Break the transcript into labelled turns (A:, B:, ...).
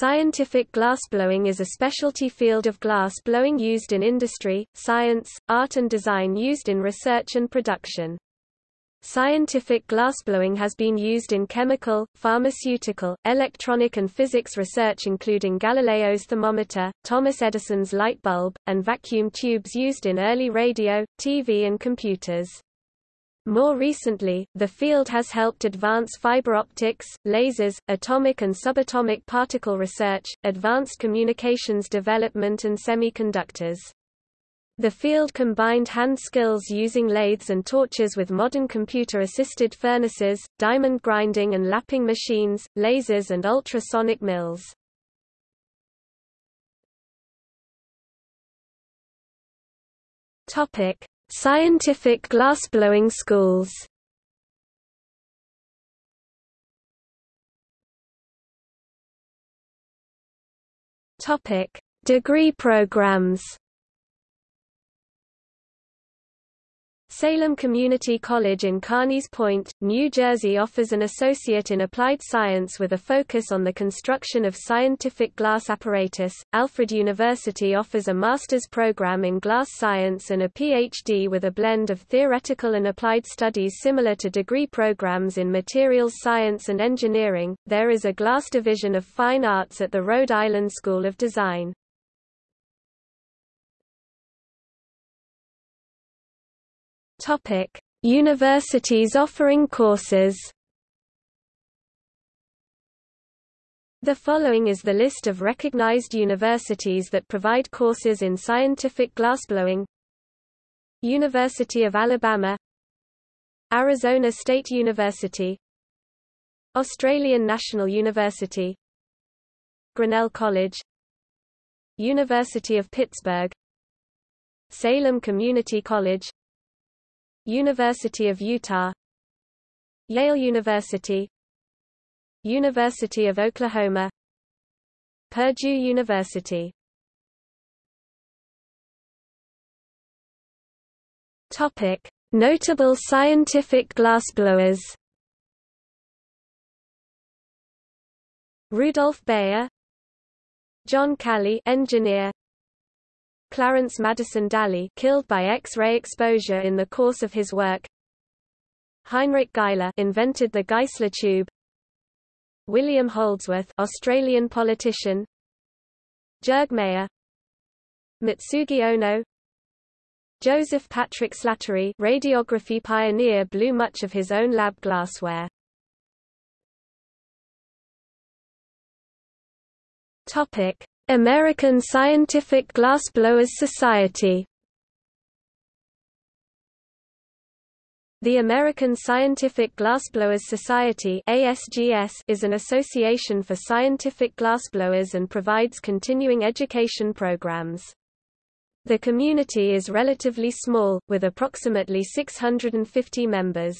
A: Scientific glassblowing is a specialty field of glass blowing used in industry, science, art and design used in research and production. Scientific glassblowing has been used in chemical, pharmaceutical, electronic and physics research including Galileo's thermometer, Thomas Edison's light bulb, and vacuum tubes used in early radio, TV and computers. More recently, the field has helped advance fiber optics, lasers, atomic and subatomic particle research, advanced communications development and semiconductors. The field combined hand skills using lathes and torches with modern computer-assisted furnaces, diamond grinding and lapping machines, lasers and ultrasonic mills. Scientific glassblowing schools. Degree programs Salem Community College in Carneys Point, New Jersey offers an associate in applied science with a focus on the construction of scientific glass apparatus. Alfred University offers a master's program in glass science and a PhD with a blend of theoretical and applied studies similar to degree programs in materials science and engineering. There is a glass division of fine arts at the Rhode Island School of Design. Topic: Universities offering courses. The following is the list of recognized universities that provide courses in scientific glassblowing. University of Alabama. Arizona State University. Australian National University. Grinnell College. University of Pittsburgh. Salem Community College University of Utah. Yale University. University of Oklahoma. Purdue University. Topic: Notable scientific glassblowers. Rudolph Bayer John Calley engineer Clarence Madison Dally killed by X-ray exposure in the course of his work. Heinrich Geissler invented the Geissler tube. William Holdsworth Australian politician. Jörg Mayr Mitsugi Ohno. Joseph Patrick Slattery radiography pioneer blew much of his own lab glassware. Topic American Scientific Glassblowers Society The American Scientific Glassblowers Society is an association for scientific glassblowers and provides continuing education programs. The community is relatively small, with approximately 650 members.